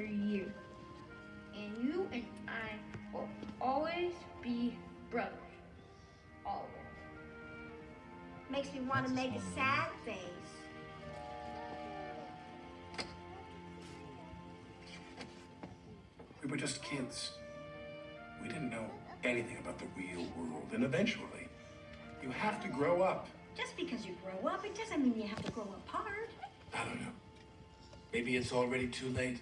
after you. And you and I will always be brothers. Always. Makes me want to make a sad face. We were just kids. We didn't know anything about the real world. And eventually, you have to grow up. Just because you grow up, it doesn't mean you have to grow apart. I don't know. Maybe it's already too late.